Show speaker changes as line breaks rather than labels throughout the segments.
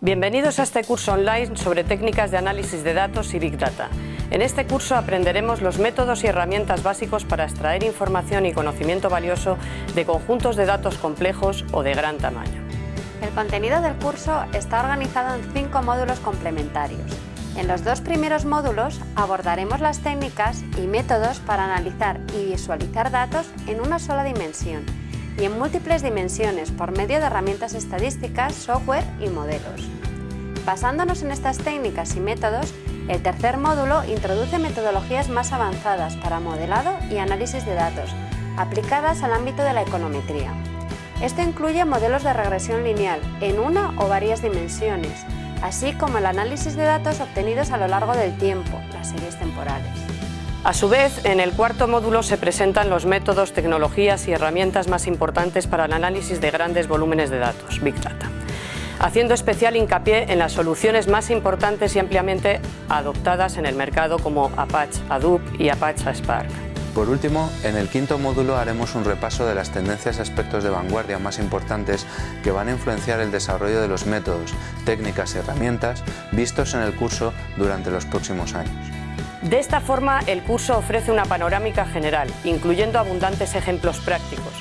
Bienvenidos a este curso online sobre técnicas de análisis de datos y Big Data. En este curso aprenderemos los métodos y herramientas básicos para extraer información y conocimiento valioso de conjuntos de datos complejos o de gran tamaño.
El contenido del curso está organizado en cinco módulos complementarios. En los dos primeros módulos abordaremos las técnicas y métodos para analizar y visualizar datos en una sola dimensión y en múltiples dimensiones por medio de herramientas estadísticas, software y modelos. Basándonos en estas técnicas y métodos, el tercer módulo introduce metodologías más avanzadas para modelado y análisis de datos, aplicadas al ámbito de la econometría. Esto incluye modelos de regresión lineal en una o varias dimensiones, así como el análisis de datos obtenidos a lo largo del tiempo, las series temporales.
A su vez, en el cuarto módulo se presentan los métodos, tecnologías y herramientas más importantes para el análisis de grandes volúmenes de datos, Big Data, haciendo especial hincapié en las soluciones más importantes y ampliamente adoptadas en el mercado como Apache Hadoop y Apache Spark.
Por último, en el quinto módulo haremos un repaso de las tendencias y aspectos de vanguardia más importantes que van a influenciar el desarrollo de los métodos, técnicas y herramientas vistos en el curso durante los próximos años.
De esta forma, el curso ofrece una panorámica general, incluyendo abundantes ejemplos prácticos,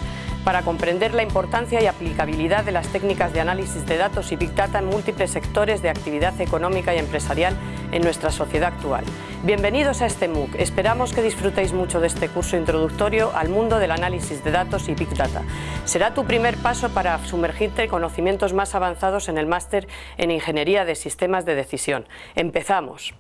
para comprender la importancia y aplicabilidad de las técnicas de análisis de datos y Big Data en múltiples sectores de actividad económica y empresarial en nuestra sociedad actual. Bienvenidos a este MOOC. Esperamos que disfrutéis mucho de este curso introductorio al mundo del análisis de datos y Big Data. Será tu primer paso para sumergirte en conocimientos más avanzados en el máster en Ingeniería de Sistemas de Decisión. ¡Empezamos!